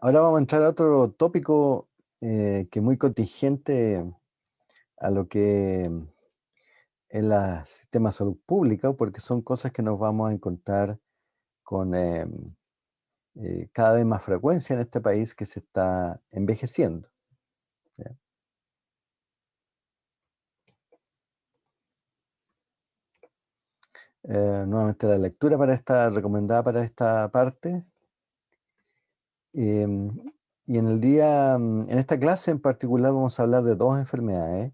Ahora vamos a entrar a otro tópico eh, que es muy contingente a lo que es el sistema de salud pública, porque son cosas que nos vamos a encontrar con em, eh, cada vez más frecuencia en este país que se está envejeciendo. Eh, nuevamente la lectura para esta, recomendada para esta parte. Em, y en el día, mm, en esta clase en particular vamos a hablar de dos enfermedades.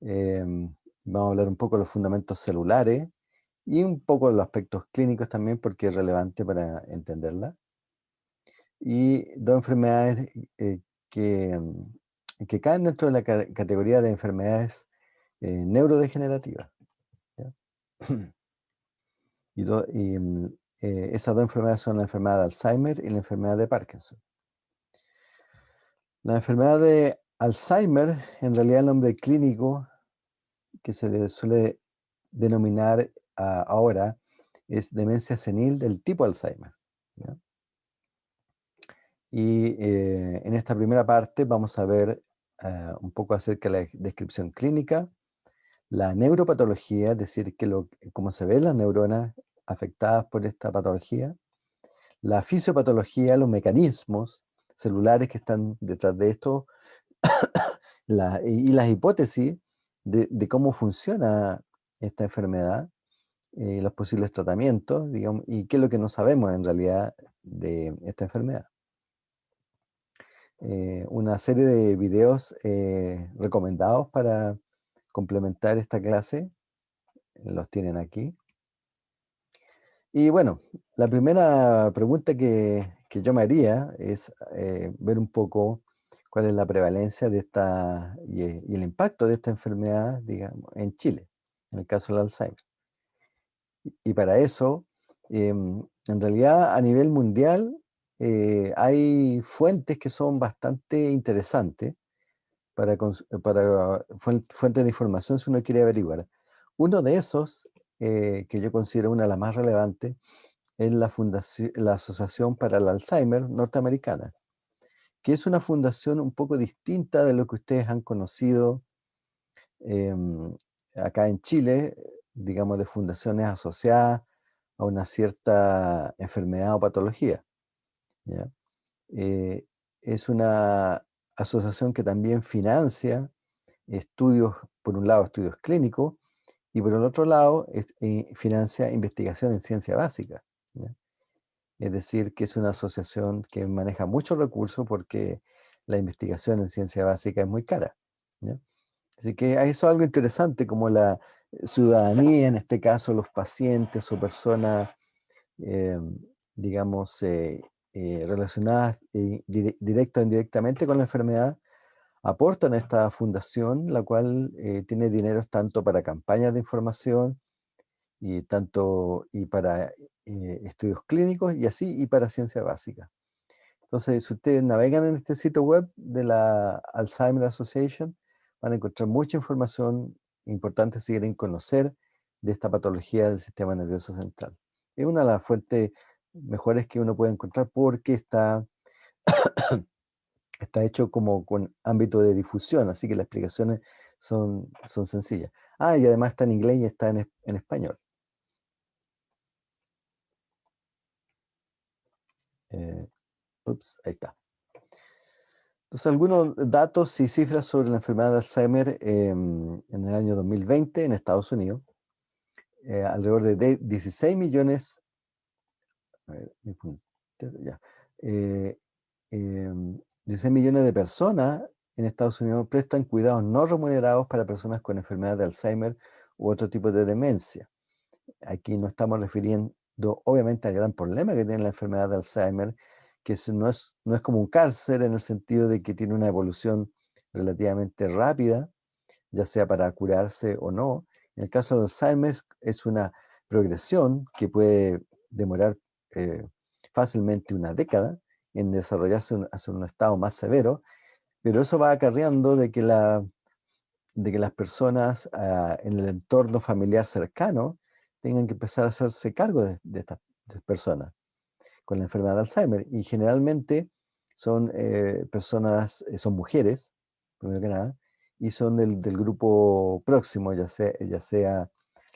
Em, vamos a hablar un poco de los fundamentos celulares y un poco de los aspectos clínicos también porque es relevante para entenderla. Y dos enfermedades eh, que, mm, que caen dentro de la categoría de enfermedades eh, neurodegenerativas. y, y mm, eh, esas dos enfermedades son la enfermedad de Alzheimer y la enfermedad de Parkinson. La enfermedad de Alzheimer, en realidad el nombre clínico que se le suele denominar ahora es demencia senil del tipo Alzheimer. Y eh, en esta primera parte vamos a ver eh, un poco acerca de la descripción clínica, la neuropatología, es decir, que lo, cómo se ven las neuronas afectadas por esta patología, la fisiopatología, los mecanismos celulares que están detrás de esto, y las hipótesis de, cómo funciona esta enfermedad, eh, los posibles tratamientos, digamos, y qué es lo que no sabemos en realidad de esta enfermedad. Eh, una serie de videos eh, recomendados para complementar esta clase, los tienen aquí. Y bueno, la primera pregunta que, yo me haría es eh, ver un poco cuál es la prevalencia de esta y, el impacto de esta enfermedad, digamos, en Chile, en el caso del Alzheimer. Y, para eso, em, en realidad a nivel mundial eh, hay fuentes que son bastante interesantes para, para fuentes de información si uno quiere averiguar. Uno de esos eh, que yo considero una de las más relevantes, es la, fundación, la Asociación para el Alzheimer norteamericana, que es una fundación un poco distinta de lo que ustedes han conocido em, acá en Chile, digamos de fundaciones asociadas a una cierta enfermedad o patología. Eh, es una asociación que también financia estudios, por un lado estudios clínicos, y por el otro lado eh, financia investigación en ciencia básica. Es decir, que es una asociación que maneja muchos recursos porque la investigación en ciencia básica es muy cara. Así que eso es algo interesante, como la ciudadanía, en este caso los pacientes o personas, em, digamos, eh, eh, relacionadas directa o indirectamente con la enfermedad, aportan a esta fundación, la cual eh, tiene dinero tanto para campañas de información y, tanto, y para eh, estudios clínicos y así, y para ciencia básica. Entonces, si ustedes navegan en este sitio web de la Alzheimer Association, van a encontrar mucha información importante si quieren conocer de esta patología del sistema nervioso central. Es una de las fuentes mejores que uno puede encontrar porque está está hecho como con ámbito de difusión, así que las explicaciones son, son sencillas. Ah, y además está en inglés y está en, español. Eh, ups, ahí está. Entonces, algunos datos y cifras sobre la enfermedad de Alzheimer em, en el año 2020 en Estados Unidos. Eh, alrededor de 16 millones, a ver, ya, eh, em, 16 millones de personas en Estados Unidos prestan cuidados no remunerados para personas con enfermedad de Alzheimer u otro tipo de demencia. Aquí no estamos refiriendo obviamente al gran problema que tiene la enfermedad de Alzheimer, que no es, no es como un cáncer en el sentido de que tiene una evolución relativamente rápida, ya sea para curarse o no. En el caso de Alzheimer es una progresión que puede demorar eh, fácilmente una década, en desarrollarse hacia un estado más severo, pero eso va acarreando de que, la, de que las personas ah, en el entorno familiar cercano tengan que empezar a hacerse cargo de, estas personas con la enfermedad de Alzheimer. Y generalmente son eh, personas, eh, son mujeres, primero que nada, y son del, grupo próximo, ya sea, ya sea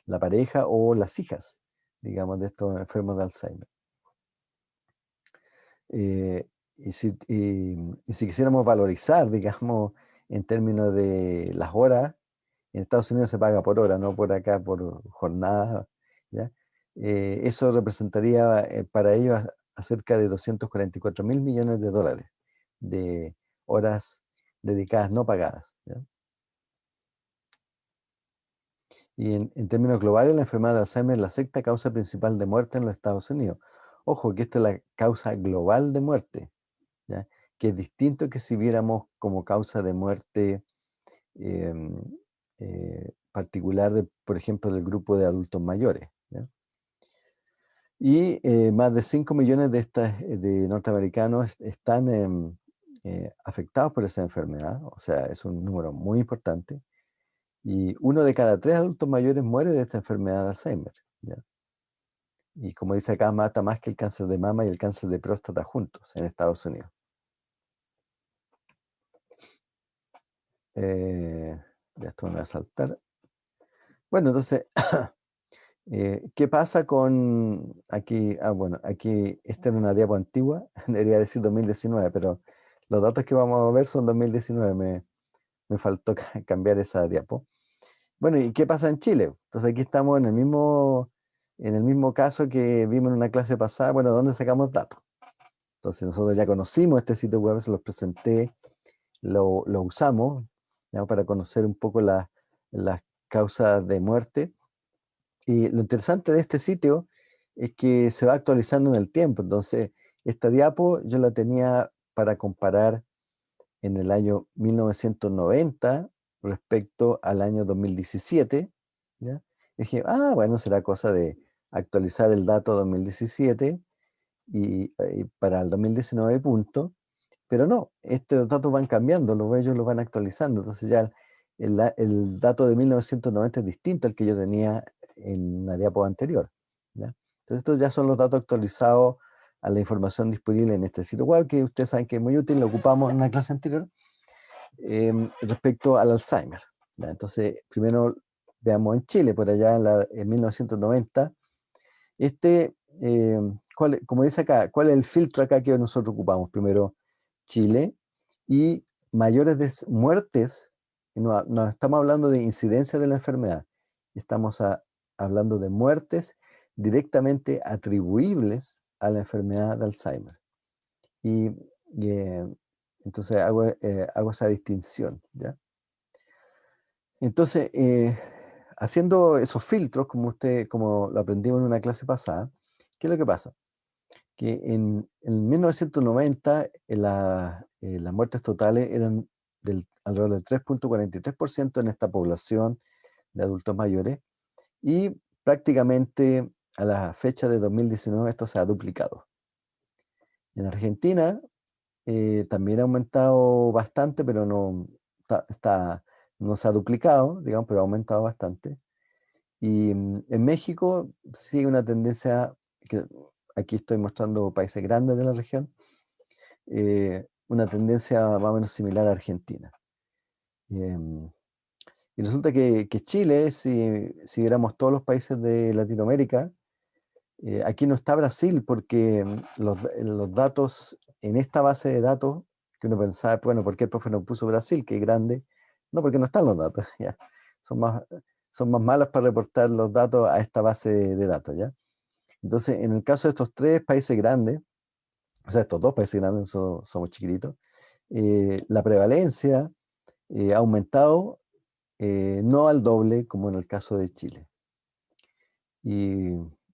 la pareja o las hijas, digamos, de estos enfermos de Alzheimer. Eh, y, si, si, quisiéramos valorizar, digamos, en términos de las horas, en Estados Unidos se paga por hora, no por acá, por jornada, ¿ya? eso representaría para ellos cerca de 244 mil millones de dólares de horas dedicadas no pagadas. Y en, términos globales, la enfermedad de Alzheimer es la sexta causa principal de muerte en los Estados Unidos. Ojo, que esta es la causa global de muerte, que es distinto que si viéramos como causa de muerte em, eh, particular, de, por ejemplo, del grupo de adultos mayores. Y eh, más de 5 millones de, estas, eh, de norteamericanos están em, eh, afectados por esa enfermedad, o sea, es un número muy importante. Y uno de cada tres adultos mayores muere de esta enfermedad de Alzheimer. Y como dice acá, mata más que el cáncer de mama y el cáncer de próstata juntos en Estados Unidos. ya esto me va a saltar. Bueno, entonces, Eh, ¿Qué pasa con aquí? Ah, bueno, aquí esta es una diapo antigua, debería decir 2019, pero los datos que vamos a ver son 2019, me, me faltó cambiar esa diapo. Bueno, ¿y qué pasa en Chile? Entonces aquí estamos en el mismo, en el mismo caso que vimos en una clase pasada, bueno, ¿dónde sacamos datos? Entonces nosotros ya conocimos este sitio web, se los presenté, lo, lo usamos para conocer un poco las causas de muerte y lo interesante de este sitio es que se va actualizando en el tiempo. Entonces, esta diapo yo la tenía para comparar en el año 1990 respecto al año 2017. ¿ya? dije, ah, bueno, será cosa de actualizar el dato 2017 y, y para el 2019 punto. Pero no, estos datos van cambiando, los ellos los van actualizando. Entonces ya el, dato de 1990 es distinto al que yo tenía en una diapo anterior. Entonces estos ya son los datos actualizados a la información disponible en este sitio web, que ustedes saben que es muy útil, lo ocupamos en una clase anterior, em, respecto al Alzheimer. Entonces, primero veamos en Chile, por allá en, la, en 1990, este, em, como dice acá, ¿cuál es el filtro acá que nosotros ocupamos? Primero, Chile, y mayores muertes no, estamos hablando de incidencia de la enfermedad, estamos hablando de muertes directamente atribuibles a la enfermedad de Alzheimer. Y, eh, entonces hago, eh, hago, esa distinción. ¿ya? Entonces, eh, haciendo esos filtros, como, usted, como lo aprendimos en una clase pasada, ¿qué es lo que pasa? Que en, en 1990 las muertes totales eran del, alrededor del 3.43% en esta población de adultos mayores y prácticamente a la fecha de 2019 esto se ha duplicado. En Argentina eh, también ha aumentado bastante, pero no, está, no se ha duplicado, digamos, pero ha aumentado bastante. Y mm, en México sigue una tendencia, que aquí estoy mostrando países grandes de la región, eh, una tendencia más o menos similar a Argentina. Em, y resulta que, Chile, si, si, viéramos todos los países de Latinoamérica, eh, aquí no está Brasil porque mm, los, los, datos, en esta base de datos, que uno pensaba, bueno, ¿por qué el profe no puso Brasil, que es grande? No, porque no están los datos. Son más, son más malas para reportar los datos a esta base de, datos, ¿ya? Entonces, en el caso de estos tres países grandes, o sea, estos dos países grandes somos, somos chiquititos, eh, la prevalencia eh, ha aumentado eh, no al doble como en el caso de Chile. Y,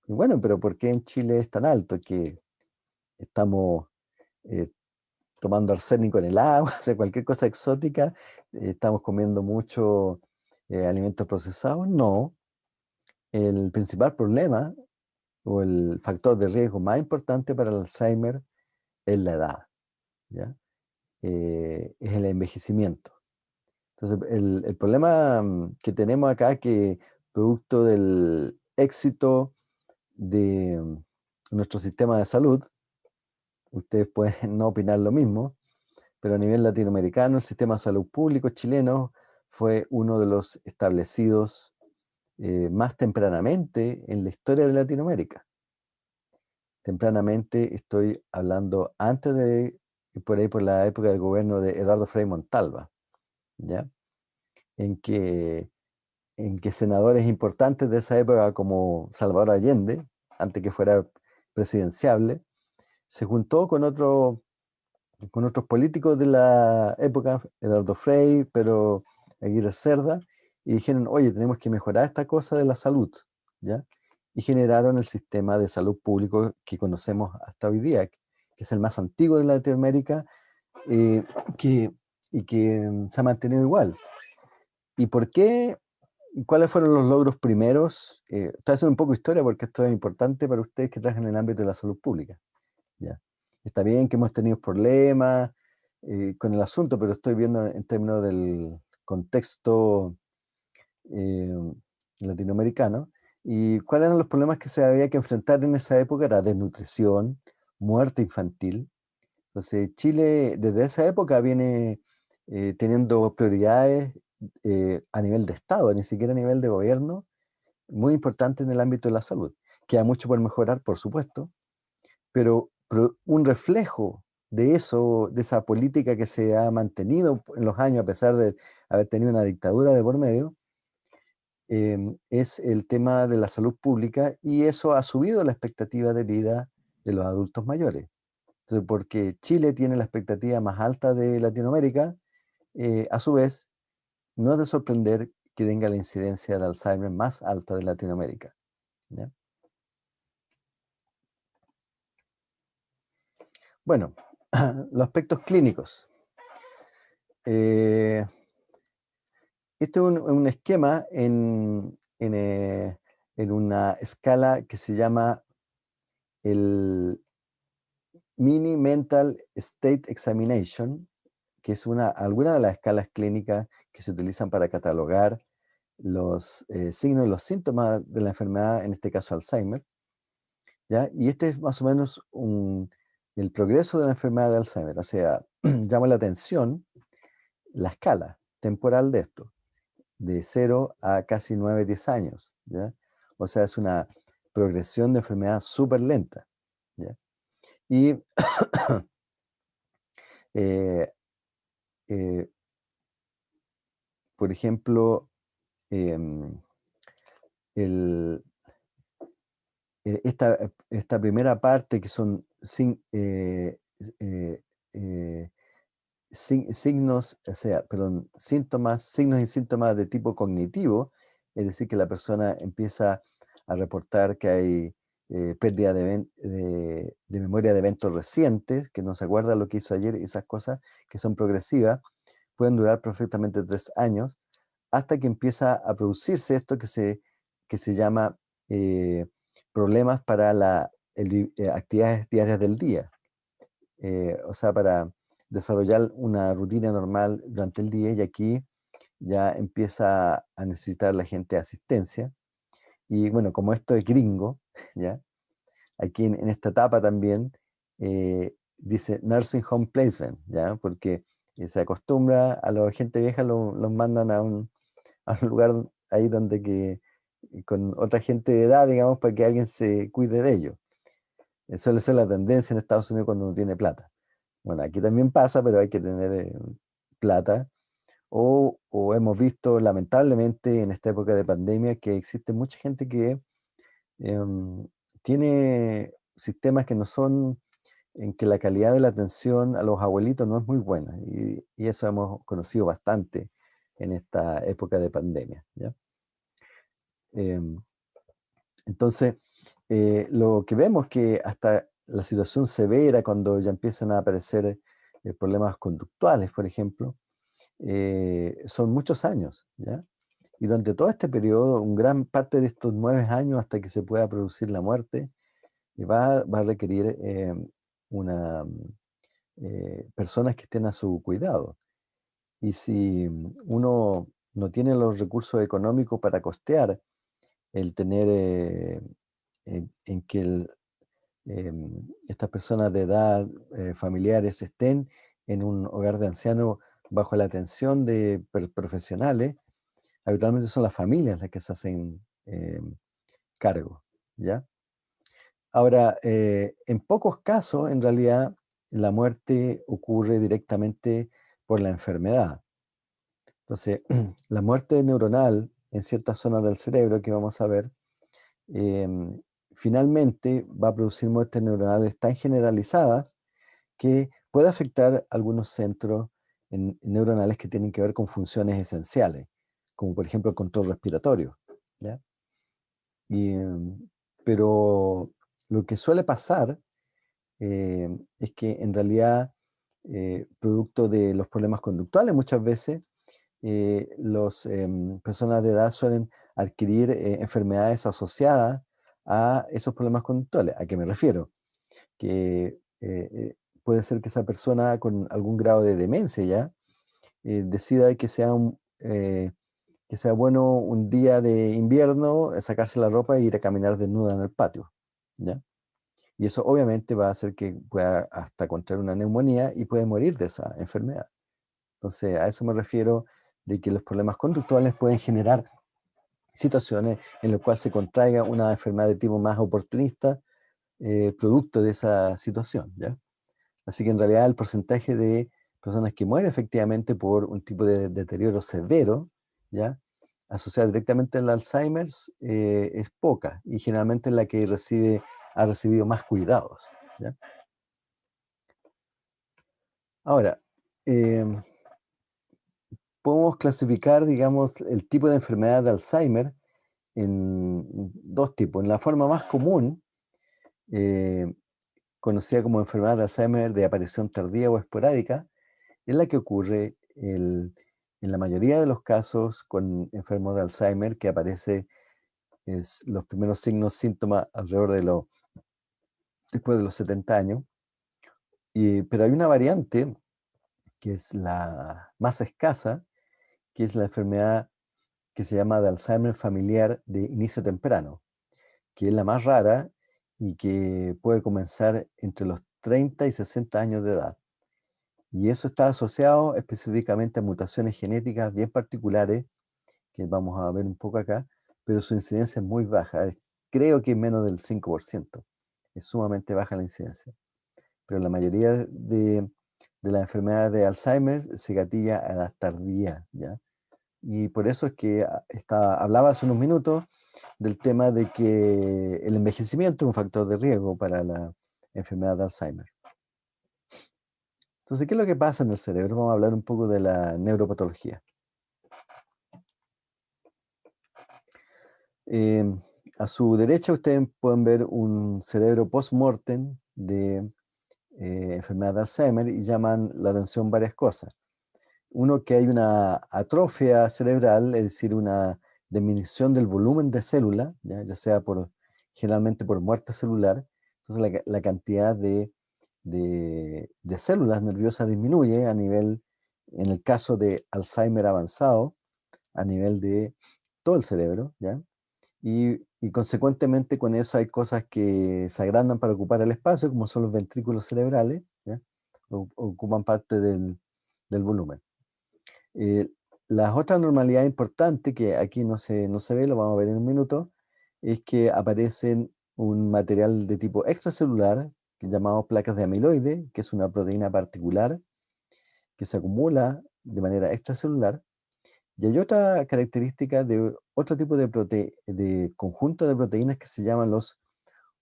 bueno, pero ¿por qué en Chile es tan alto? Que estamos tomando arsénico en el agua, o sea, cualquier cosa exótica, estamos comiendo mucho alimentos procesados. No, el principal problema o el factor de riesgo más importante para el Alzheimer es la edad. Eh, es el envejecimiento. Entonces, el, problema mm, que tenemos acá que producto del éxito de mm, nuestro sistema de salud, ustedes pueden no opinar lo mismo, pero a nivel latinoamericano el sistema de salud público chileno fue uno de los establecidos eh, más tempranamente en la historia de Latinoamérica. Tempranamente estoy hablando antes de, por ahí por la época del gobierno de Eduardo Frei Montalva, ¿ya? En que, en que senadores importantes de esa época como Salvador Allende, antes que fuera presidenciable, se juntó con, otro, con otros políticos de la época, Eduardo Frei, pero Aguirre Cerda, y dijeron, oye, tenemos que mejorar esta cosa de la salud, ¿ya? Y generaron el sistema de salud público que conocemos hasta hoy día, que es el más antiguo de Latinoamérica eh, que, y que mm, se ha mantenido igual. ¿Y por qué? ¿Cuáles fueron los logros primeros? Eh, estoy haciendo un poco de historia porque esto es importante para ustedes que trabajan en el ámbito de la salud pública. ¿Ya? Está bien que hemos tenido problemas eh, con el asunto, pero estoy viendo en términos del contexto eh, latinoamericano. ¿Y cuáles eran los problemas que se había que enfrentar en esa época? Era desnutrición, muerte infantil. Entonces, Chile desde esa época viene eh, teniendo prioridades eh, a nivel de Estado, ni siquiera a nivel de gobierno, muy importantes en el ámbito de la salud. Queda mucho por mejorar, por supuesto, pero un reflejo de eso, de esa política que se ha mantenido en los años, a pesar de haber tenido una dictadura de por medio, em, es el tema de la salud pública y eso ha subido la expectativa de vida de los adultos mayores. Entonces, porque Chile tiene la expectativa más alta de Latinoamérica, eh, a su vez, no es de sorprender que tenga la incidencia de Alzheimer más alta de Latinoamérica. Bueno, los aspectos clínicos. Eh, este es un, esquema en, eh, en, una escala que se llama el Mini Mental State Examination, que es una, alguna de las escalas clínicas que se utilizan para catalogar los eh, signos y los síntomas de la enfermedad, en este caso Alzheimer. ¿ya? Y este es más o menos el progreso de la enfermedad de Alzheimer. O sea, llama la atención la escala temporal de esto de 0 a casi 9, 10 años. ¿ya? O sea, es una progresión de enfermedad súper lenta. ¿ya? Y, eh, eh, por ejemplo, em, el, e, esta, esta, primera parte que son sin, eh, signos, o sea, perdón, síntomas, signos y síntomas de tipo cognitivo, es decir, que la persona empieza a reportar que hay eh, pérdida de, memoria de eventos recientes, que no se acuerda lo que hizo ayer, esas cosas que son progresivas, pueden durar perfectamente tres años, hasta que empieza a producirse esto que se, que se llama eh, problemas para las eh, actividades diarias del día. o sea, para desarrollar una rutina normal durante el día y aquí ya empieza a necesitar la gente asistencia. Y bueno, como esto es gringo, ¿ya? aquí en, esta etapa también eh, dice Nursing Home Placement, ¿ya? porque eh, se acostumbra a la gente vieja, los mandan a un, a un, lugar ahí donde que con otra gente de edad, digamos, para que alguien se cuide de ellos. Suele ser la tendencia en Estados Unidos cuando uno tiene plata. Bueno, aquí también pasa, pero hay que tener eh, plata. O, hemos visto lamentablemente en esta época de pandemia que existe mucha gente que em, tiene sistemas que no son, en que la calidad de la atención a los abuelitos no es muy buena. Y, eso hemos conocido bastante en esta época de pandemia. Em, entonces, eh, lo que vemos que hasta la situación severa, cuando ya empiezan a aparecer eh, problemas conductuales, por ejemplo, eh, son muchos años, ¿ya? Y durante todo este periodo, un gran parte de estos nueve años hasta que se pueda producir la muerte, eh, va, va a requerir una, personas que estén a su cuidado. Y si uno no tiene los recursos económicos para costear el tener en, que em, estas personas de edad eh, familiares estén en un hogar de ancianos bajo la atención de profesionales, habitualmente son las familias las que se hacen em, cargo, ¿ya? Ahora, eh, en pocos casos, en realidad, la muerte ocurre directamente por la enfermedad. Entonces, la muerte neuronal en ciertas zonas del cerebro que vamos a ver, em, finalmente va a producir muertes neuronales tan generalizadas que puede afectar algunos centros neuronales que tienen que ver con funciones esenciales, como por ejemplo el control respiratorio. Em, pero lo que suele pasar em, es que en realidad, eh, producto de los problemas conductuales muchas veces, eh, las em, personas de edad suelen adquirir eh, enfermedades asociadas a esos problemas conductuales. ¿A qué me refiero? Que puede ser que esa persona con algún grado de demencia ya decida que sea, un, que sea bueno un día de invierno sacarse la ropa e ir a caminar desnuda en el patio. ¿ya? Y eso obviamente va a hacer que pueda hasta contraer una neumonía y puede morir de esa enfermedad. Entonces, a eso me refiero de que los problemas conductuales pueden generar situaciones en las cuales se contraiga una enfermedad de tipo más oportunista, eh, producto de esa situación. ¿ya? Así que en realidad el porcentaje de personas que mueren efectivamente por un tipo de deterioro severo, ¿ya? asociado directamente al Alzheimer, eh, es poca y generalmente es la que recibe ha recibido más cuidados. Ahora, em, podemos clasificar, digamos, el tipo de enfermedad de Alzheimer en dos tipos. En la forma más común, eh, conocida como enfermedad de Alzheimer de aparición tardía o esporádica, es la que ocurre en la mayoría de los casos con enfermos de Alzheimer que aparece es, los primeros signos, síntomas alrededor de los después de los 70 años. Y, pero hay una variante que es la más escasa, que es la enfermedad que se llama de Alzheimer familiar de inicio temprano, que es la más rara y que puede comenzar entre los 30 y 60 años de edad. Y eso está asociado específicamente a mutaciones genéticas bien particulares, que vamos a ver un poco acá, pero su incidencia es muy baja, creo que es menos del 5% es sumamente baja la incidencia. Pero la mayoría de, de las enfermedades de Alzheimer se gatilla a la tardía, ¿ya? Y por eso es que ah, está, hablaba hace unos minutos del tema de que el envejecimiento es un factor de riesgo para la enfermedad de Alzheimer. Entonces, ¿qué es lo que pasa en el cerebro? Vamos a hablar un poco de la neuropatología. Eh, a su derecha ustedes pueden ver un cerebro post-mortem de eh, enfermedad de Alzheimer y llaman la atención varias cosas. Uno, que hay una atrofia cerebral, es decir, una disminución del volumen de células, ya, sea por, generalmente por muerte celular, entonces la, cantidad de, de, células nerviosas disminuye a nivel, en el caso de Alzheimer avanzado, a nivel de todo el cerebro, ¿ya? Y, consecuentemente con eso hay cosas que se agrandan para ocupar el espacio, como son los ventrículos cerebrales, ocupan parte del, volumen. Eh, la otra normalidad importante, que aquí no se, no se ve, lo vamos a ver en un minuto, es que aparecen un material de tipo extracelular, que llamamos placas de amiloide, que es una proteína particular que se acumula de manera extracelular, y hay otra característica de otro tipo de, de conjunto de proteínas que se llaman los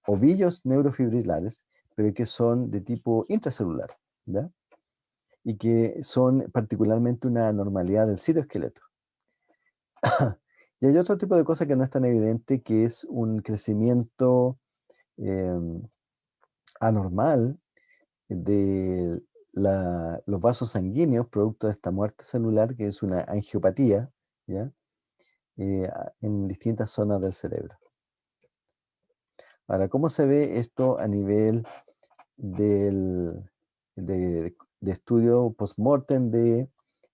ovillos neurofibrilares, pero que son de tipo intracelular, ¿ya? Y que son particularmente una normalidad del citoesqueleto. y hay otro tipo de cosa que no es tan evidente, que es un crecimiento em, anormal de los vasos sanguíneos producto de esta muerte celular, que es una angiopatía, ¿ya? Eh, en distintas zonas del cerebro. Ahora, ¿cómo se ve esto a nivel del, de, estudio post-mortem de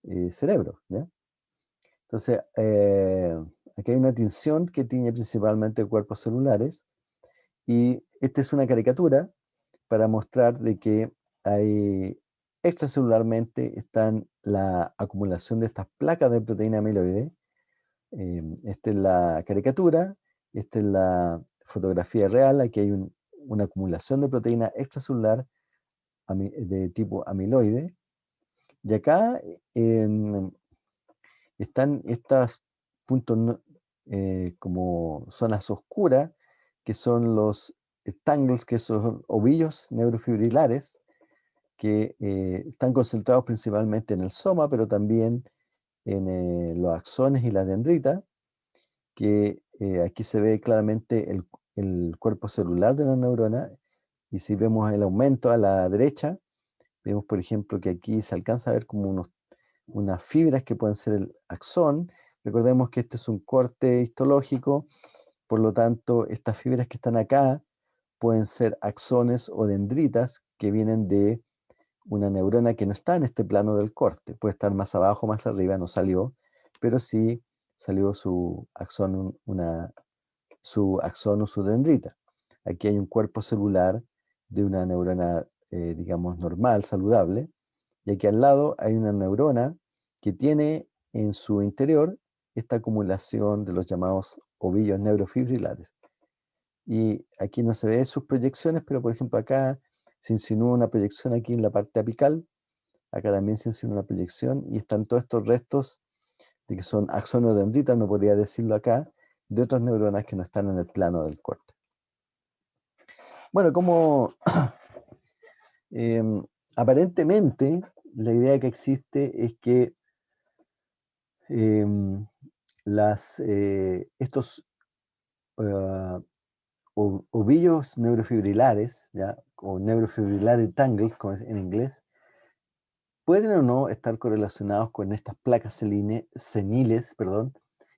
eh, cerebro? Entonces, eh, aquí hay una tinción que tiene principalmente cuerpos celulares y esta es una caricatura para mostrar de que hay extracelularmente están la acumulación de estas placas de proteína amiloide. Em, esta es la caricatura, esta es la fotografía real, aquí hay una acumulación de proteína extracelular de tipo amiloide. Y acá em, están estos puntos eh, como zonas oscuras, que son los tangles, que son ovillos neurofibrilares, que eh, están concentrados principalmente en el soma, pero también en eh, los axones y la dendrita, que aquí se ve claramente el, cuerpo celular de la neurona, y si vemos el aumento a la derecha, vemos por ejemplo que aquí se alcanza a ver como unos, unas fibras que pueden ser el axón, recordemos que este es un corte histológico, por lo tanto estas fibras que están acá pueden ser axones o dendritas que vienen de una neurona que no está en este plano del corte, puede estar más abajo, más arriba, no salió, pero sí salió su axón, una, su axón o su dendrita. Aquí hay un cuerpo celular de una neurona, eh, digamos, normal, saludable, y aquí al lado hay una neurona que tiene en su interior esta acumulación de los llamados ovillos neurofibrilares. Y aquí no se ve sus proyecciones, pero por ejemplo acá se insinúa una proyección aquí en la parte apical, acá también se insinúa una proyección, y están todos estos restos de que son axonodendritas, no podría decirlo acá, de otras neuronas que no están en el plano del corte. Bueno, como em, aparentemente la idea que existe es que em, las, eh, estos ah, ovillos neurofibrilares, ¿ya? o neurofibrilar tangles, como es en inglés, pueden o no estar correlacionados con estas placas seniles, perdón,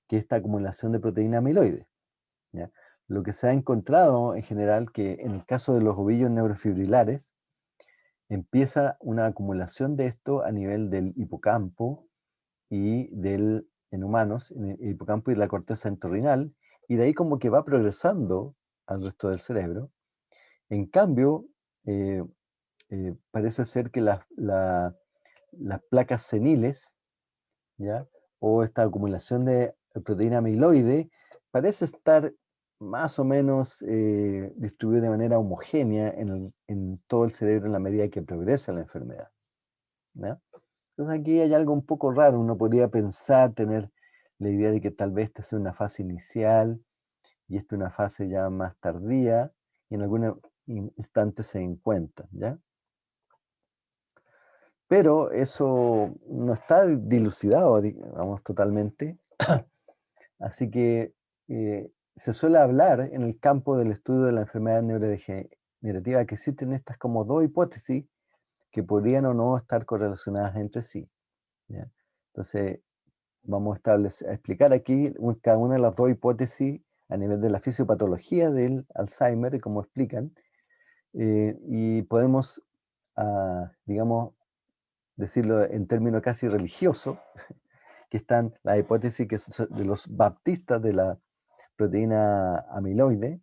que es esta acumulación de proteína amiloide. Lo que se ha encontrado en general que en el caso de los ovillos neurofibrilares, empieza una acumulación de esto a nivel del hipocampo y del, en humanos, en el hipocampo y la corteza entorrinal, y de ahí como que va progresando al resto del cerebro. En cambio, eh, eh, parece ser que las placas seniles, ¿ya? o esta acumulación de proteína amiloide, parece estar más o menos eh, distribuida de manera homogénea en, todo el cerebro en la medida que progresa la enfermedad. Entonces aquí hay algo un poco raro, uno podría pensar, tener la idea de que tal vez esta sea una fase inicial, y esta es una fase ya más tardía, y en algún instante se encuentra, ¿ya? Pero eso no está dilucidado, digamos, totalmente. Así que eh, se suele hablar en el campo del estudio de la enfermedad neurodegenerativa que existen estas como dos hipótesis que podrían o no estar correlacionadas entre sí. Entonces, vamos a, establecer, a explicar aquí cada una de las dos hipótesis a nivel de la fisiopatología del Alzheimer y cómo explican, eh, y podemos, ah, digamos, decirlo en términos casi religiosos, que están la hipótesis que de los baptistas de la proteína amiloide,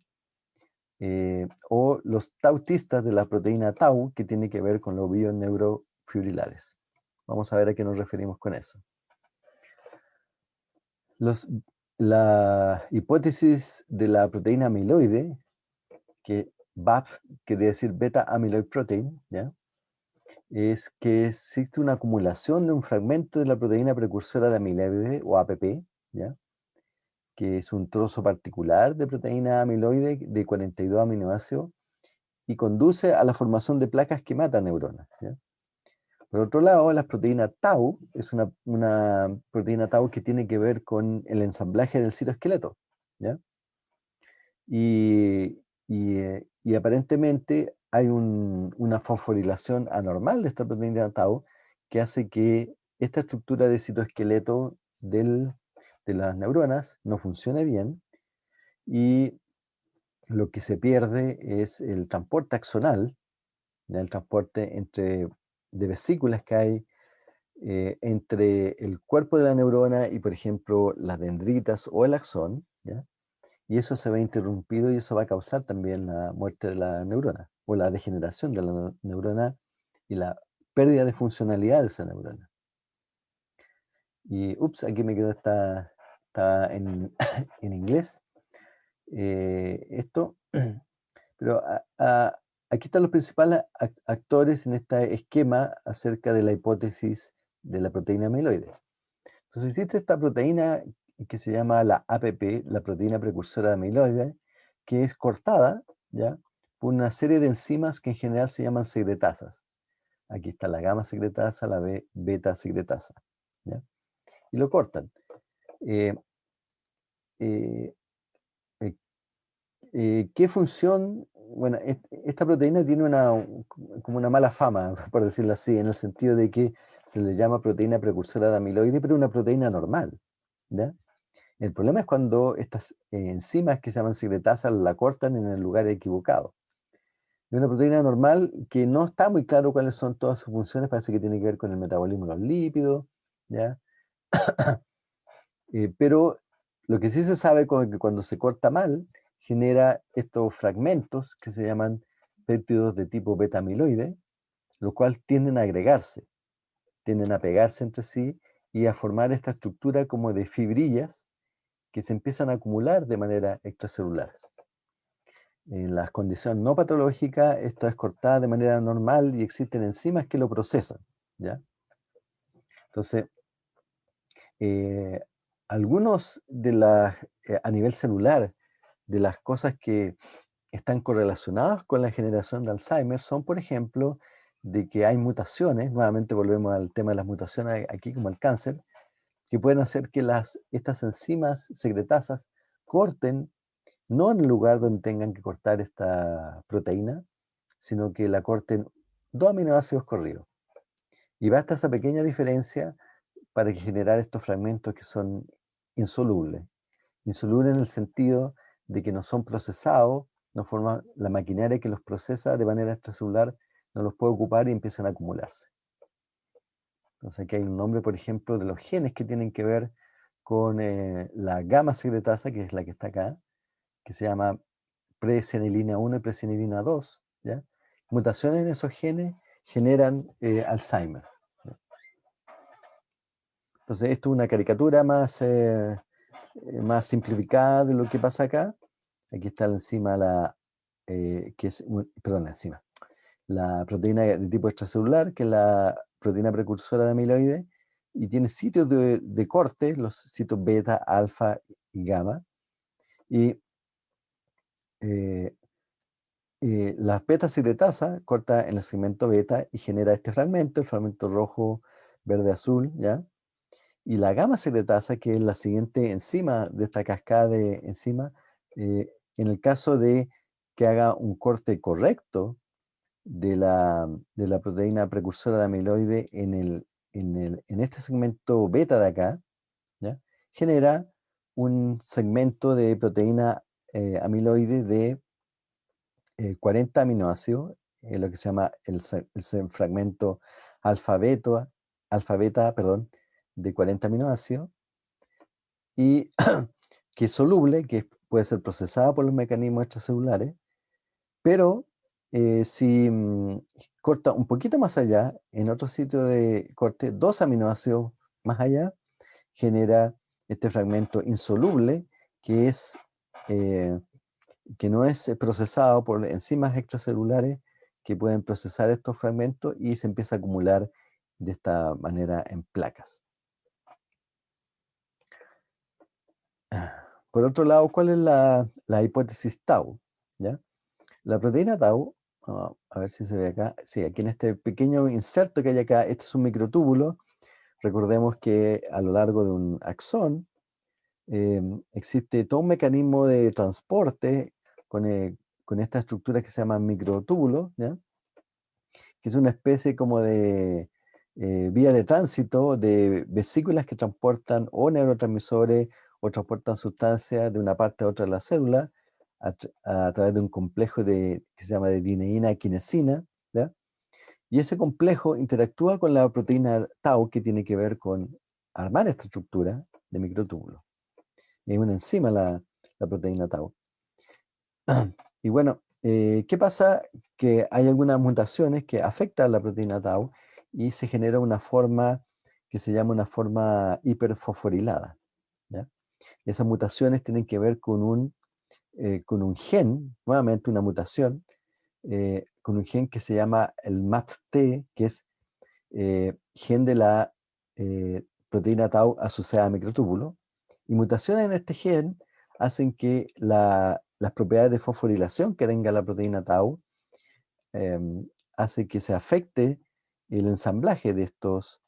eh, o los tautistas de la proteína tau, que tiene que ver con los bioneurofibrilares. Vamos a ver a qué nos referimos con eso. Los la hipótesis de la proteína amiloide, que BAP quiere decir beta amyloid protein, ¿ya? es que existe una acumulación de un fragmento de la proteína precursora de amiloide o APP, ¿ya? Que es un trozo particular de proteína amiloide de 42 aminoácidos y conduce a la formación de placas que matan neuronas. Por otro lado, la proteína tau es una, proteína tau que tiene que ver con el ensamblaje del citoesqueleto. ¿ya? Y, eh, aparentemente hay una fosforilación anormal de esta proteína tau que hace que esta estructura de citoesqueleto del, de las neuronas no funcione bien y lo que se pierde es el transporte axonal, el transporte entre de vesículas que hay eh, entre el cuerpo de la neurona y, por ejemplo, las dendritas o el axón, y eso se ve interrumpido y eso va a causar también la muerte de la neurona o la degeneración de la neurona y la pérdida de funcionalidad de esa neurona. Y, ups, aquí me quedó esta, en, en, inglés. Eh, esto, pero aquí están los principales actores en este esquema acerca de la hipótesis de la proteína amiloide. Entonces existe esta proteína que se llama la APP, la proteína precursora de amiloide, que es cortada ¿ya? por una serie de enzimas que en general se llaman secretasas. Aquí está la gamma secretasa, la beta secretasa. ¿ya? Y lo cortan. Eh, eh, eh, ¿Qué función? Bueno, esta proteína tiene una, como una mala fama, por decirlo así, en el sentido de que se le llama proteína precursora de amiloide, pero una proteína normal. ¿ya? El problema es cuando estas enzimas que se llaman secretasas la cortan en el lugar equivocado. Es una proteína normal que no está muy claro cuáles son todas sus funciones, parece que tiene que ver con el metabolismo de los lípidos, ¿ya? Eh, pero lo que sí se sabe es que cuando se corta mal, genera estos fragmentos que se llaman péptidos de tipo beta-amiloide, los cuales tienden a agregarse, tienden a pegarse entre sí y a formar esta estructura como de fibrillas que se empiezan a acumular de manera extracelular. En las condiciones no patológicas, esto es cortada de manera normal y existen enzimas que lo procesan. ¿ya? Entonces, eh, algunos de las, eh, a nivel celular, de las cosas que están correlacionadas con la generación de Alzheimer son, por ejemplo, de que hay mutaciones, nuevamente volvemos al tema de las mutaciones aquí como el cáncer, que pueden hacer que las, estas enzimas secretasas corten, no en el lugar donde tengan que cortar esta proteína, sino que la corten dos aminoácidos corridos. Y basta esa pequeña diferencia para generar estos fragmentos que son insolubles. Insolubles en el sentido de que no son procesados, no forma, la maquinaria que los procesa de manera extracelular no los puede ocupar y empiezan a acumularse. Entonces aquí hay un nombre, por ejemplo, de los genes que tienen que ver con eh, la gamma secretasa, que es la que está acá, que se llama presenilina 1 y presenilina 2. ¿ya? Mutaciones en esos genes generan eh, Alzheimer. Entonces esto es una caricatura más, eh, más simplificada de lo que pasa acá. Aquí está encima la, que es, perdón, encima, la proteína de tipo extracelular, que es la proteína precursora de amiloide, y tiene sitios de, corte, los sitios beta, alfa y gamma. Y eh, eh, la beta secretasa corta en el segmento beta y genera este fragmento, el fragmento rojo, verde, azul, ¿ya? Y la gamma secretasa, que es la siguiente enzima de esta cascada de enzima, eh, en el caso de que haga un corte correcto de la, de la proteína precursora de amiloide en, el, en, el, en este segmento beta de acá, genera un segmento de proteína eh, amiloide de 40 eh, aminoácidos, eh, lo que se llama el, el fragmento alfa-beta, alfa -beta, perdón, de 40 aminoácidos, y que es soluble, que puede ser procesada por los mecanismos extracelulares, pero eh, si mm, corta un poquito más allá, en otro sitio de corte, dos aminoácidos más allá, genera este fragmento insoluble que, es, eh, que no es procesado por enzimas extracelulares que pueden procesar estos fragmentos y se empieza a acumular de esta manera en placas. Por otro lado, ¿cuál es la, la hipótesis tau? ¿Ya? La proteína tau a ver si se ve acá. Sí, aquí en este pequeño inserto que hay acá, este es un microtúbulo. Recordemos que a lo largo de un axón em, existe todo un mecanismo de transporte con, eh, con esta estructura que se llama microtúbulo, ¿ya? que es una especie como de eh, vía de tránsito de vesículas que transportan o neurotransmisores o transportan sustancias de una parte a otra de la célula a, través de un complejo de, que se llama de dineína quinesina, y ese complejo interactúa con la proteína tau que tiene que ver con armar esta estructura de microtúbulo. Es una enzima la, la proteína tau. Y bueno, eh, ¿qué pasa? Que hay algunas mutaciones que afectan a la proteína tau y se genera una forma que se llama una forma hiperfosforilada. Esas mutaciones tienen que ver con un, eh, con un gen, nuevamente una mutación, eh, con un gen que se llama el MAPT, que es gen de la proteína tau asociada a microtúbulo, y mutaciones en este gen hacen que las propiedades de fosforilación que tenga la proteína tau em, hace que se afecte el ensamblaje de estos,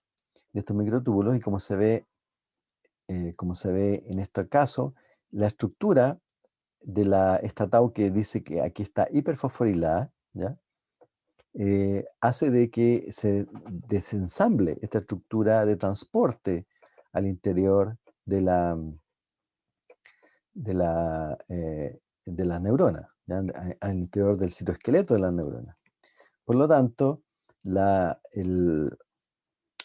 de estos microtúbulos. Y como se ve, eh, como se ve en este caso, la estructura de la, esta tau que dice que aquí está hiperfosforilada. Eh, hace de que se desensamble esta estructura de transporte al interior de la, de la, eh, de la neurona, al interior del citoesqueleto de la neurona. Por lo tanto, la,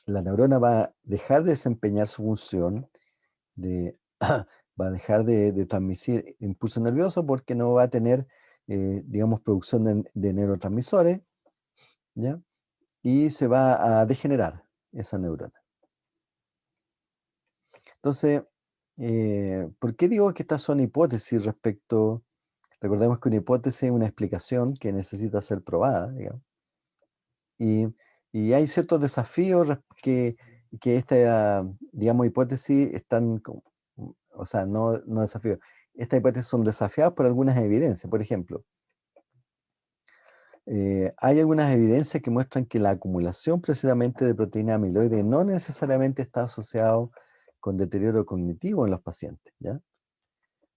la neurona va a dejar de desempeñar su función, de, va a dejar de, transmitir impulso nervioso porque no va a tener, eh, digamos, producción de, de neurotransmisores, ¿ya? Y se va a degenerar esa neurona. Entonces, eh, ¿por qué digo que estas son hipótesis respecto, recordemos que una hipótesis es una explicación que necesita ser probada, digamos. Y, hay ciertos desafíos que, que esta, digamos, hipótesis están, o sea, no, no desafíos, estas hipótesis son desafiadas por algunas evidencias. Por ejemplo, eh, hay algunas evidencias que muestran que la acumulación precisamente de proteína amiloide no necesariamente está asociado con deterioro cognitivo en los pacientes, ¿ya?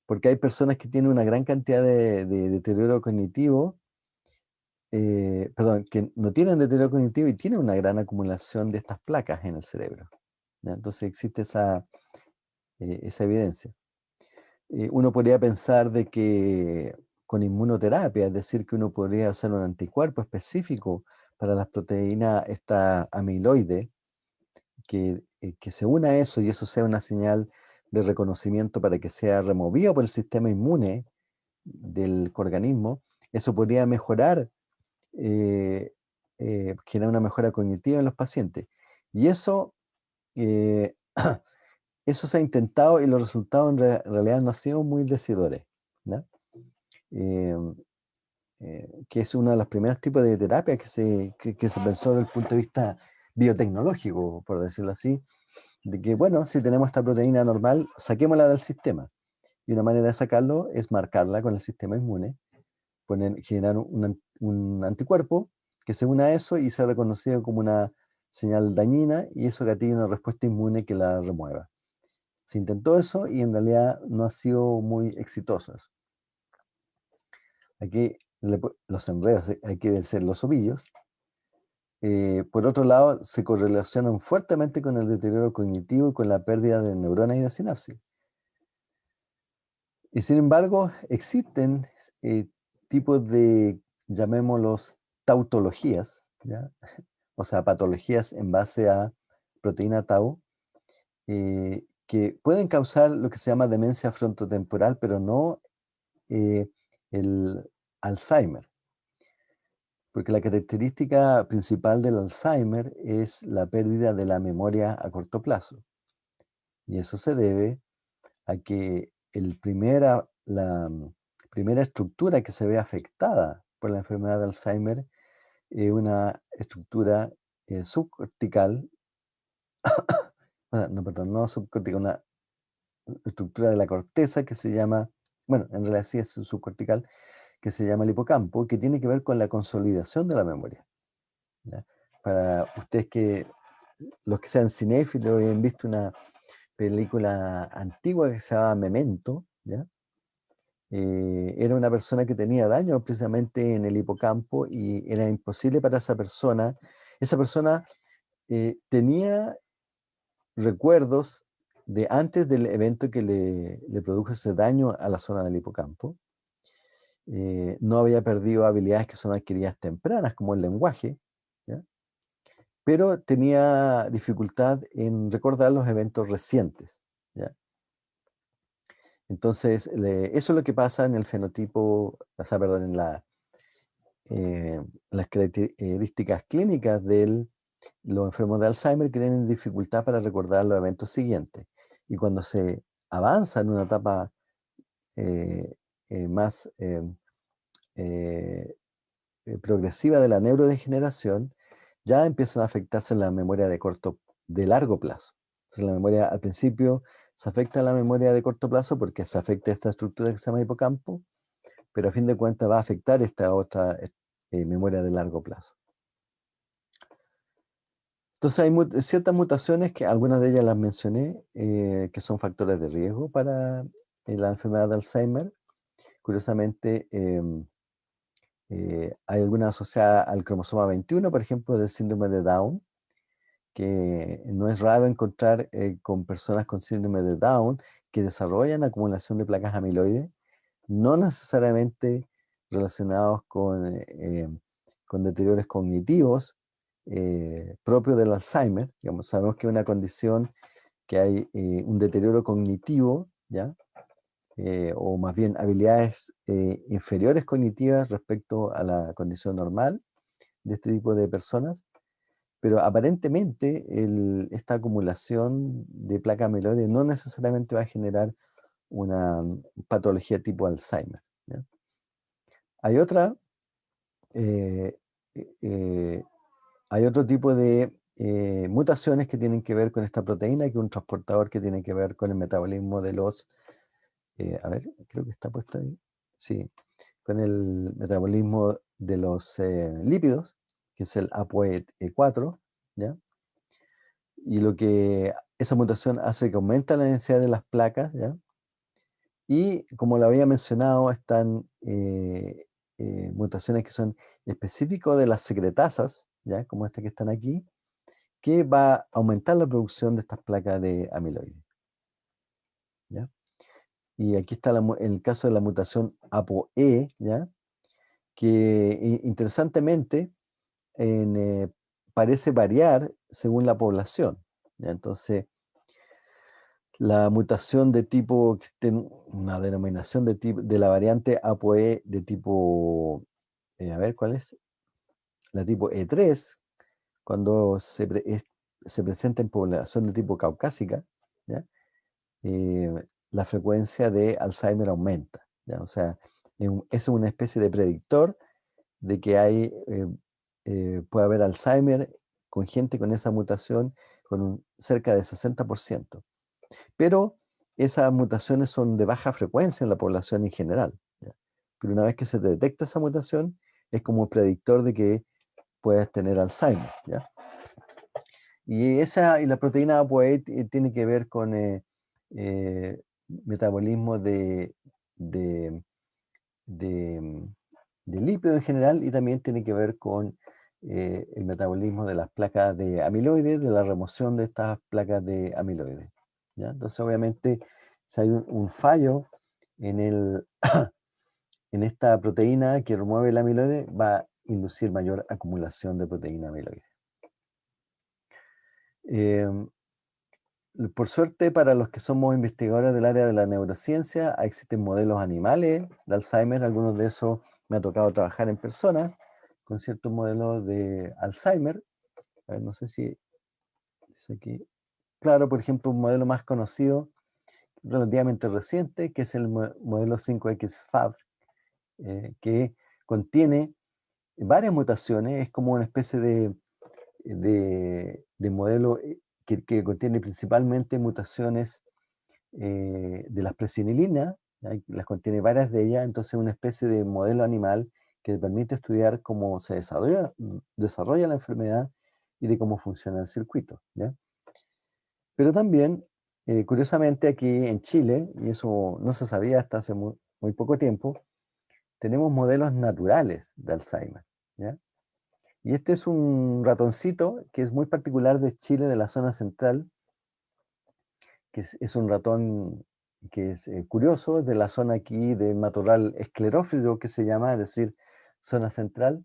Porque hay personas que tienen una gran cantidad de, deterioro cognitivo, eh, perdón, que no tienen deterioro cognitivo y tienen una gran acumulación de estas placas en el cerebro. Entonces existe esa, eh, esa evidencia. uno podría pensar de que con inmunoterapia, es decir, que uno podría hacer un anticuerpo específico para las proteínas esta amiloide, que, eh, que, se una a eso y eso sea una señal de reconocimiento para que sea removido por el sistema inmune del organismo, eso podría mejorar, eh, eh, una mejora cognitiva en los pacientes. Y eso, eso se ha intentado y los resultados en realidad no han sido muy decidores. ¿no? Em, eh, que es uno de los primeros tipos de terapia que se, que, se pensó desde el punto de vista biotecnológico, por decirlo así, de que, bueno, si tenemos esta proteína normal, saquémosla del sistema. Y una manera de sacarlo es marcarla con el sistema inmune, generar un, anticuerpo que se una a eso y sea reconocido como una señal dañina y eso gatilla una respuesta inmune que la remueva. Se intentó eso y en realidad no ha sido muy exitoso. Aquí los enredos hay que ser los ovillos. Eh, por otro lado, se correlacionan fuertemente con el deterioro cognitivo y con la pérdida de neuronas y de sinapsis. Y sin embargo, existen eh, tipos de, llamémoslos, tautologías, o sea, patologías en base a proteína tau, eh, que pueden causar lo que se llama demencia frontotemporal, pero no el Alzheimer. Porque la característica principal del Alzheimer es la pérdida de la memoria a corto plazo. Y eso se debe a que el primera, la primera estructura que se ve afectada por la enfermedad de Alzheimer es una estructura eh, subcortical, no, perdón, no subcortical, una estructura de la corteza que se llama bueno, en realidad sí es subcortical, que se llama el hipocampo, que tiene que ver con la consolidación de la memoria. Para ustedes que, los que sean cinéfilos y han visto una película antigua que se llama Memento, ¿ya? Eh, era una persona que tenía daño precisamente en el hipocampo y era imposible para esa persona. Esa persona eh, tenía recuerdos de antes del evento que le, produjo ese daño a la zona del hipocampo. Eh, no había perdido habilidades que son adquiridas tempranas, como el lenguaje, pero tenía dificultad en recordar los eventos recientes. Entonces, eso es lo que pasa en el fenotipo, o sea, perdón, en la, eh, las características clínicas de los enfermos de Alzheimer que tienen dificultad para recordar los eventos siguientes. Y cuando se avanza en una etapa eh, eh, más progresiva de la neurodegeneración, ya empiezan a afectarse la memoria de corto, de largo plazo. La memoria al principio se afecta la memoria de corto plazo porque se afecta esta estructura que se llama hipocampo, pero a fin de cuentas va a afectar esta otra eh, memoria de largo plazo. Entonces hay ciertas mutaciones que algunas de ellas las mencioné, eh, que son factores de riesgo para eh, la enfermedad de Alzheimer. Curiosamente, em, hay algunas asociadas al cromosoma 21, por ejemplo, del síndrome de Down, que no es raro encontrar con personas con síndrome de Down que desarrollan acumulación de placas amiloides no necesariamente relacionados con, eh, con deterioros cognitivos eh, propios del Alzheimer. Sabemos que es una condición que hay eh, un deterioro cognitivo, ¿ya? o más bien habilidades inferiores cognitivas respecto a la condición normal de este tipo de personas, pero aparentemente esta acumulación de placa amiloide no necesariamente va a generar una mm, patología tipo Alzheimer. Hay otra, eh, eh, eh, hay otro tipo de mutaciones que tienen que ver con esta proteína, que es un transportador que tiene que ver con el metabolismo de los, a ver, creo que está puesto ahí, sí, con el metabolismo de los lípidos, que es el ApoE4, ¿ya? Y lo que esa mutación hace que aumenta la densidad de las placas, ¿ya? Y como lo había mencionado, están eh, eh, mutaciones que son específicas de las secretasas, ¿ya? como estas que están aquí, que va a aumentar la producción de estas placas de amiloide. Y aquí está el caso de la mutación ApoE, ¿ya? que interesantemente eh, parece variar según la población. Entonces, la mutación de tipo, una denominación de, tipo, de la variante ApoE de tipo, eh, a ver, ¿cuál es? La tipo E3, cuando se, se presenta en población de tipo caucásica, eh, la frecuencia de Alzheimer aumenta. O sea, es una especie de predictor de que hay, puede haber Alzheimer con gente con esa mutación con cerca de 60%. Pero esas mutaciones son de baja frecuencia en la población en general. Pero una vez que se detecta esa mutación, es como predictor de que puedes tener Alzheimer. Y, esa, y la proteína ApoE tiene que ver con eh, eh, metabolismo de, de, de, lípido en general y también tiene que ver con eh, el metabolismo de las placas de amiloides, de la remoción de estas placas de amiloides. Entonces, obviamente, si hay un, fallo en, el, en esta proteína que remueve el amiloide, va a inducir mayor acumulación de proteína amiloide. Em, por suerte, para los que somos investigadores del área de la neurociencia, existen modelos animales de Alzheimer, algunos de esos me ha tocado trabajar en persona con ciertos modelos de Alzheimer. A ver, no sé si. Claro, por ejemplo, un modelo más conocido, relativamente reciente, que es el modelo 5X FAD, eh, que contiene varias mutaciones, es como una especie de, de, modelo eh, que, contiene principalmente mutaciones eh, de las presinilinas, las contiene varias de ellas, entonces una especie de modelo animal que permite estudiar cómo se desarrolla, desarrolla la enfermedad y de cómo funciona el circuito. ¿ya? Pero también, eh, curiosamente, aquí en Chile, y eso no se sabía hasta hace muy, poco tiempo, tenemos modelos naturales de Alzheimer. Y este es un ratoncito que es muy particular de Chile, de la zona central, que es, un ratón que es eh, curioso, de la zona aquí de matorral esclerófilo que se llama, es decir, zona central,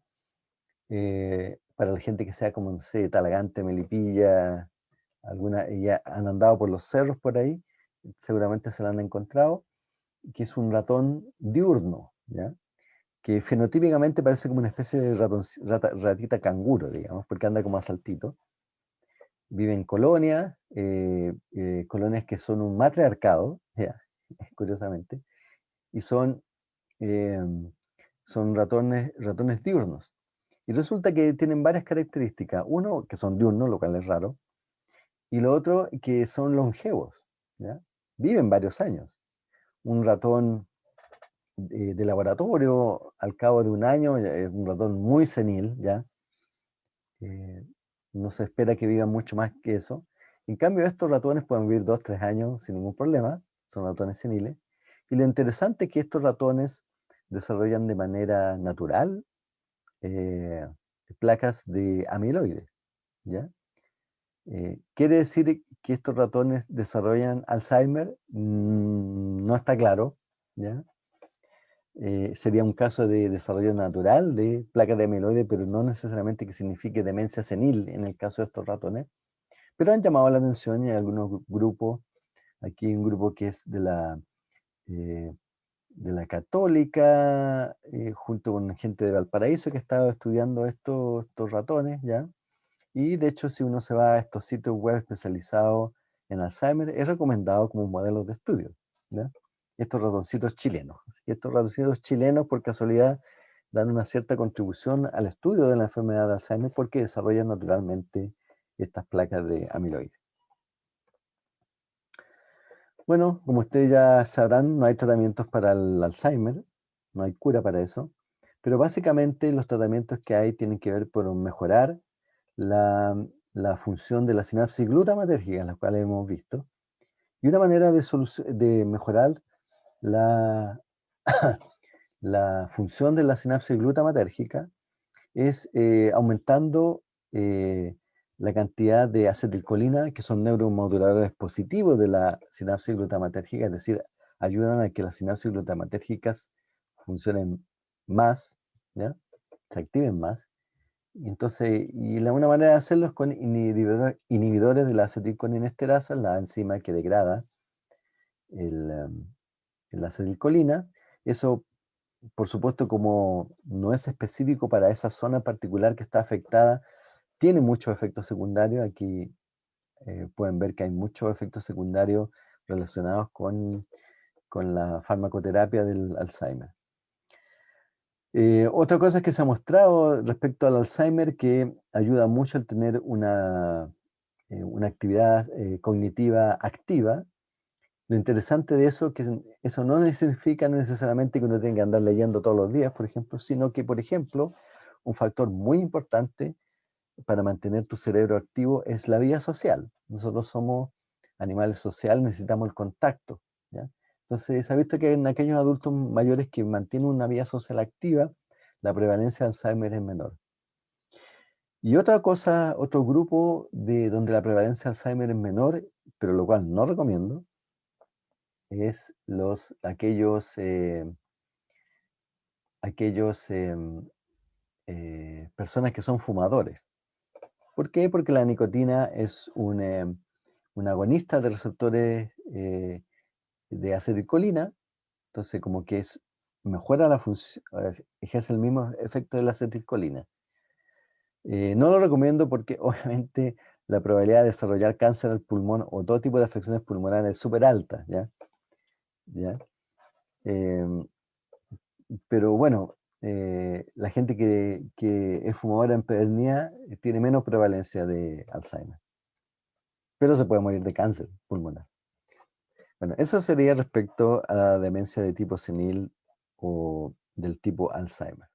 eh, para la gente que sea como, no sé, Talagante, Melipilla, alguna, ya han andado por los cerros por ahí, seguramente se la han encontrado. que es un ratón diurno, ¿ya? que fenotípicamente parece como una especie de ratita canguro, digamos, porque anda como a saltito. Vive en colonias, eh, eh, colonias que son un matriarcado, ya, curiosamente, y son, em, son ratones, ratones diurnos. Y resulta que tienen varias características. Uno, que son diurnos, lo cual es raro, y lo otro, que son longevos, ¿ya? viven varios años. Un ratón de, laboratorio, al cabo de un año, es un ratón muy senil, ¿ya? Eh, no se espera que viva mucho más que eso. En cambio, estos ratones pueden vivir dos, tres años sin ningún problema, son ratones seniles. Y lo interesante es que estos ratones desarrollan de manera natural eh, placas de amiloide, ¿ya? Eh, ¿Quiere decir que estos ratones desarrollan Alzheimer? Mm, no está claro, ¿ya? Eh, sería un caso de desarrollo natural de placa de amiloide, pero no necesariamente que signifique demencia senil en el caso de estos ratones. Pero han llamado la atención y hay algunos grupos, aquí un grupo que es de la, eh, de la católica, eh, junto con gente de Valparaíso que estaba estudiando estos, ratones, ¿ya? Y de hecho, si uno se va a estos sitios web especializados en Alzheimer, es recomendado como modelo de estudio, estos ratoncitos chilenos. estos ratoncitos chilenos, por casualidad, dan una cierta contribución al estudio de la enfermedad de Alzheimer porque desarrollan naturalmente estas placas de amiloide. Bueno, como ustedes ya sabrán, no hay tratamientos para el Alzheimer, no hay cura para eso, pero básicamente los tratamientos que hay tienen que ver por mejorar la, función de la sinapsis glutamatérgica, las cuales hemos visto, y una manera de, mejorar la, la función de la sinapsis glutamatérgica es eh, aumentando eh, la cantidad de acetilcolina, que son neuromoduladores positivos de la sinapsis glutamatérgica, es decir, ayudan a que las sinapsis glutamatérgicas funcionen más, se activen más. Y entonces, y la, una manera de hacerlo es con inhibidores, de la acetilcolinesterasa, la enzima que degrada el, em, acetilcolina. Eso, por supuesto, como no es específico para esa zona particular que está afectada, tiene muchos efectos secundarios. Aquí eh, pueden ver que hay muchos efectos secundarios relacionados con, la farmacoterapia del Alzheimer. Eh, otra cosa que se ha mostrado respecto al Alzheimer que ayuda mucho al tener una, eh, una actividad cognitiva activa, lo interesante de eso que eso no significa necesariamente que uno tenga que andar leyendo todos los días, por ejemplo, sino que, por ejemplo, un factor muy importante para mantener tu cerebro activo es la vida social. Nosotros somos animales sociales, necesitamos el contacto. Entonces, se ha visto que en aquellos adultos mayores que mantienen una vida social activa, la prevalencia de Alzheimer es menor. Y otra cosa, otro grupo de donde la prevalencia de Alzheimer es menor, pero lo cual no recomiendo, es los, aquellos, eh, aquellos em, eh, personas que son fumadores. ¿Por qué? Porque la nicotina es un, em, un agonista de receptores eh, de acetilcolina, entonces como que es, mejora la función, ejerce el mismo efecto de la acetilcolina. no lo recomiendo porque obviamente la probabilidad de desarrollar cáncer al pulmón o todo tipo de afecciones pulmonares es súper alta, ¿ya? ¿ya? Em, pero bueno, eh, la gente que, es fumadora empedernida eh, tiene menos prevalencia de Alzheimer. Pero se puede morir de cáncer pulmonar. Bueno, eso sería respecto a demencia de tipo senil o del tipo Alzheimer.